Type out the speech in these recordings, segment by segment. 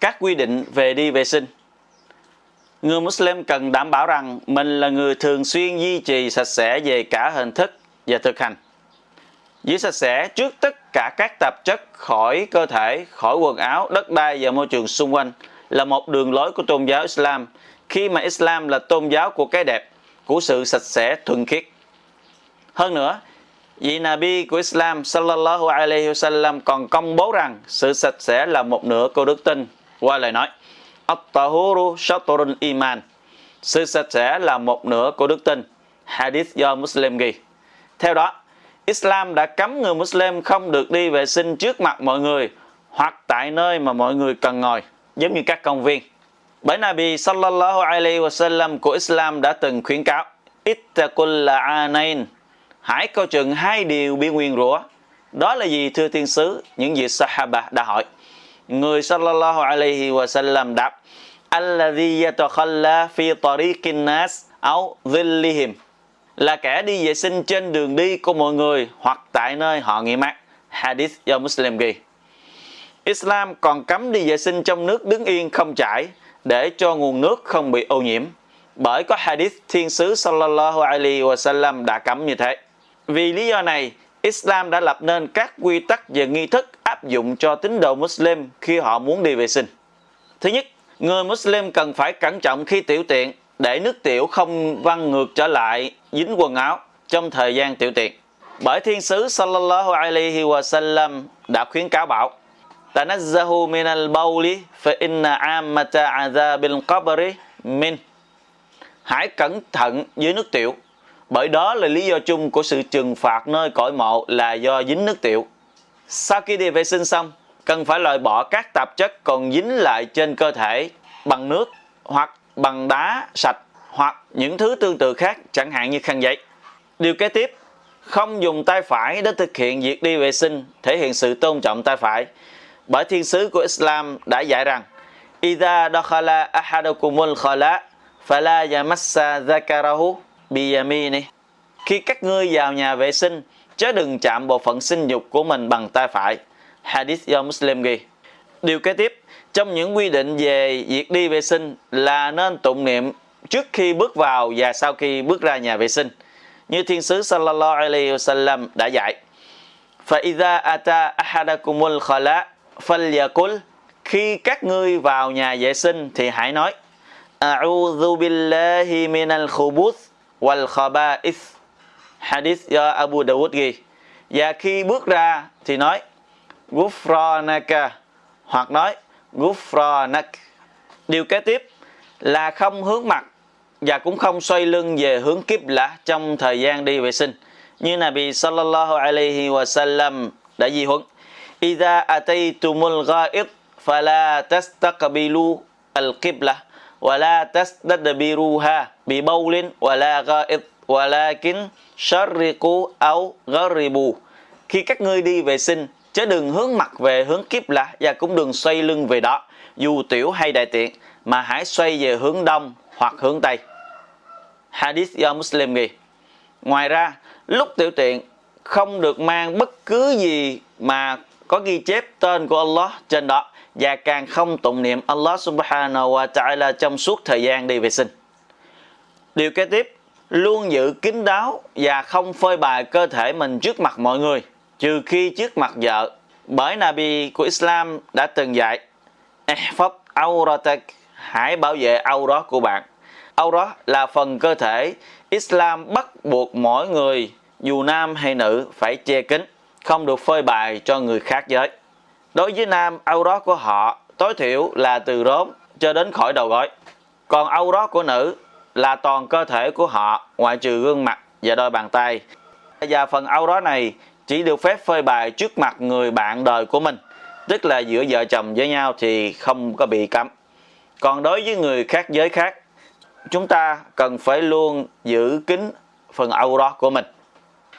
các quy định về đi vệ sinh. Người Muslim cần đảm bảo rằng mình là người thường xuyên duy trì sạch sẽ về cả hình thức và thực hành. Giữ sạch sẽ trước tất cả các tạp chất khỏi cơ thể, khỏi quần áo, đất đai và môi trường xung quanh là một đường lối của tôn giáo Islam khi mà Islam là tôn giáo của cái đẹp, của sự sạch sẽ thuần khiết. Hơn nữa, vị Nabi của Islam sallallahu alaihi wasallam còn công bố rằng sự sạch sẽ là một nửa của đức tin qua lời nói At-tahuru shatrul iman Sự sạch sẽ là một nửa của đức tin Hadith do Muslim ghi Theo đó, Islam đã cấm người Muslim không được đi vệ sinh trước mặt mọi người hoặc tại nơi mà mọi người cần ngồi, giống như các công viên. Bởi Nabi sallallahu alaihi wasallam của Islam đã từng khuyến cáo Ittaqul la'anain Hãy coi chừng hai điều bị nguyên rủa. Đó là gì thưa tiên sứ? Những vị Sahaba đã hỏi. Người sallallahu alaihi wasallam đáp Alladhi yatakhalla fi tariqin nas au dhillihim là kẻ đi vệ sinh trên đường đi của mọi người hoặc tại nơi họ nghỉ mát. Hadith do Muslim ghi. Islam còn cấm đi vệ sinh trong nước đứng yên không chảy để cho nguồn nước không bị ô nhiễm. Bởi có hadith thiên sứ sallallahu alaihi wasallam đã cấm như thế. Vì lý do này, Islam đã lập nên các quy tắc về nghi thức áp dụng cho tín đồ Muslim khi họ muốn đi vệ sinh. Thứ nhất, người Muslim cần phải cẩn trọng khi tiểu tiện để nước tiểu không văng ngược trở lại dính quần áo trong thời gian tiểu tiện. Bởi thiên sứ sallallahu alaihi wa sallam đã khuyến cáo bảo Tanazzahu min al-bawli fa inna ammata azabil qabri min Hãy cẩn thận với nước tiểu bởi đó là lý do chung của sự trừng phạt nơi cõi mộ là do dính nước tiểu. Sau khi đi vệ sinh xong, cần phải loại bỏ các tạp chất còn dính lại trên cơ thể bằng nước hoặc bằng đá sạch hoặc những thứ tương tự khác chẳng hạn như khăn giấy. Điều kế tiếp, không dùng tay phải để thực hiện việc đi vệ sinh thể hiện sự tôn trọng tay phải. Bởi thiên sứ của Islam đã dạy rằng Iza dakhala ahadukumul khala fala yamassa zakarahu biyamini Khi các ngươi vào nhà vệ sinh chớ đừng chạm bộ phận sinh dục của mình bằng tay phải. Hadith do Muslim ghi. Điều kế tiếp, trong những quy định về việc đi vệ sinh là nên tụng niệm trước khi bước vào và sau khi bước ra nhà vệ sinh. Như Thiên sứ Sallallahu Alaihi Wasallam đã dạy. فَإِذَا أَتَى أَحَدَكُمُ الْخَلَاء فَلْيَقُلْ Khi các ngươi vào nhà vệ sinh thì hãy nói أَعُوذُ بِاللَّهِ مِنَ الْخُبُثِ وَالْخَبَائِثِ Hadith do Abu Dawud ghi. Và khi bước ra thì nói, Gufranaka hoặc nói, Gufranak. Điều kế tiếp là không hướng mặt và cũng không xoay lưng về hướng kiếp lạ trong thời gian đi vệ sinh. Như Nabi sallallahu alaihi wa sallam đã di huấn. Idha ataytumul ghaib fala tastaqbilu al-qibla wa la tastadbiruha bi bawlin, wa la ghaid walakin sharriqu au gharibu. Khi các ngươi đi vệ sinh, chớ đừng hướng mặt về hướng kiếp lạ và cũng đừng xoay lưng về đó, dù tiểu hay đại tiện, mà hãy xoay về hướng đông hoặc hướng tây. Hadith do Muslim ghi. Ngoài ra, lúc tiểu tiện không được mang bất cứ gì mà có ghi chép tên của Allah trên đó và càng không tụng niệm Allah subhanahu wa ta'ala trong suốt thời gian đi vệ sinh. Điều kế tiếp, luôn giữ kín đáo và không phơi bày cơ thể mình trước mặt mọi người, trừ khi trước mặt vợ. Bởi Nabi của Islam đã từng dạy, Ihfad auratak, hãy bảo vệ aurat của bạn. Aurat là phần cơ thể Islam bắt buộc mỗi người, dù nam hay nữ, phải che kín, không được phơi bày cho người khác giới. Đối với nam, aurat của họ tối thiểu là từ rốn cho đến khỏi đầu gối. Còn aurat của nữ là toàn cơ thể của họ ngoại trừ gương mặt và đôi bàn tay. Và phần âu đó này chỉ được phép phơi bày trước mặt người bạn đời của mình, tức là giữa vợ chồng với nhau thì không có bị cấm. Còn đối với người khác giới khác, chúng ta cần phải luôn giữ kín phần âu đó của mình.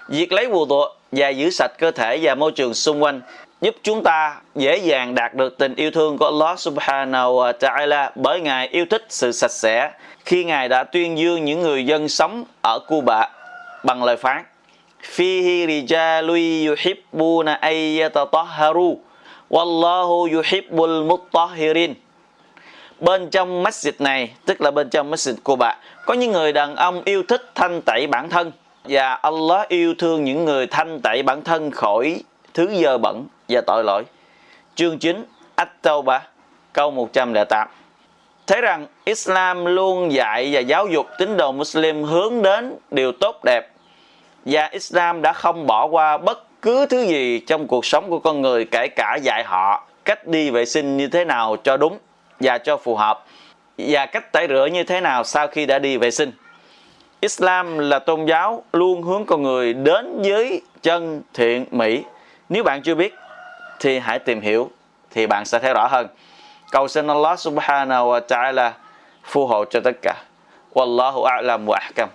Việc lấy vù tụ và giữ sạch cơ thể và môi trường xung quanh giúp chúng ta dễ dàng đạt được tình yêu thương của Allah subhanahu wa ta'ala bởi Ngài yêu thích sự sạch sẽ khi Ngài đã tuyên dương những người dân sống ở Cuba bằng lời phán Fihi rijalui yuhibbuna ayyatatahharu Wallahu yuhibbul mutahhirin. bên trong masjid này, tức là bên trong masjid Cuba, có những người đàn ông yêu thích thanh tẩy bản thân và Allah yêu thương những người thanh tẩy bản thân khỏi thứ dơ bẩn và tội lỗi chương 9 At-Tawbah câu 108 thấy rằng Islam luôn dạy và giáo dục tín đồ Muslim hướng đến điều tốt đẹp, và Islam đã không bỏ qua bất cứ thứ gì trong cuộc sống của con người, kể cả dạy họ cách đi vệ sinh như thế nào cho đúng và cho phù hợp, và cách tẩy rửa như thế nào sau khi đã đi vệ sinh. Islam là tôn giáo luôn hướng con người đến với chân thiện mỹ. Nếu bạn chưa biết, thì hãy tìm hiểu, thì bạn sẽ thấy rõ hơn. Cầu xin Allah subhanahu wa ta'ala phù hộ cho tất cả. Wallahu a'lam wa ahkam.